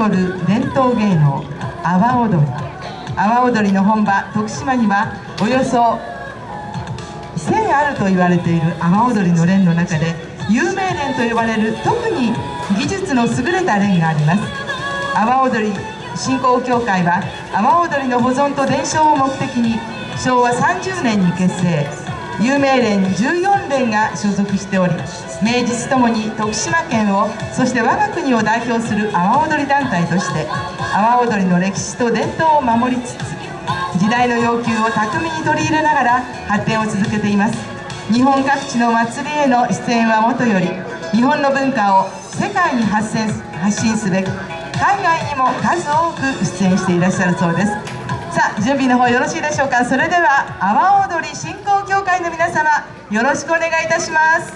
誇る伝統芸能阿波踊り。阿波踊りの本場徳島にはおよそ1000あると言われている阿波踊りの連の中で有名連と呼ばれる特に技術の優れた連があります。阿波踊り振興協会は阿波踊りの保存と伝承を目的に昭和30年に結成。有名連14連が所属しており名実ともに徳島県をそして我が国を代表する阿波踊り団体として阿波踊りの歴史と伝統を守りつつ時代の要求を巧みに取り入れながら発展を続けています。日本各地の祭りへの出演はもとより日本の文化を世界に発発信すべく海外にも数多く出演していらっしゃるそうです。さあ準備の方よろしいでしょうか。それでは阿波踊り振興協会の皆様よろしくお願いいたします。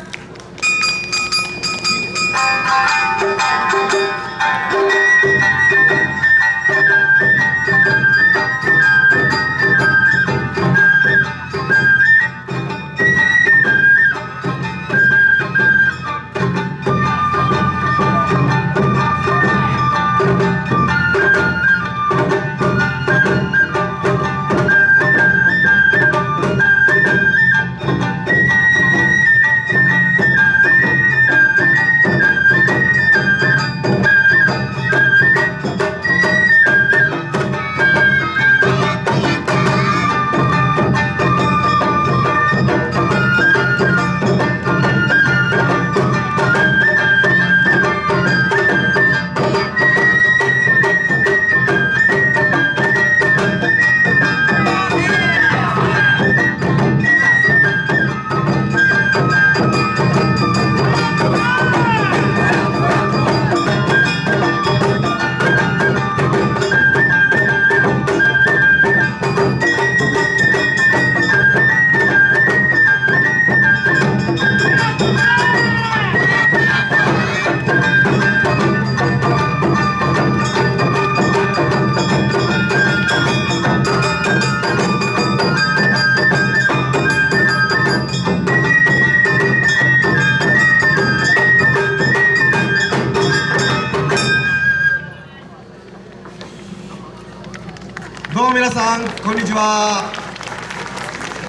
どうも皆さんこんにちは。